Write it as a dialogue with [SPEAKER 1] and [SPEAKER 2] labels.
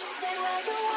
[SPEAKER 1] Say where you want.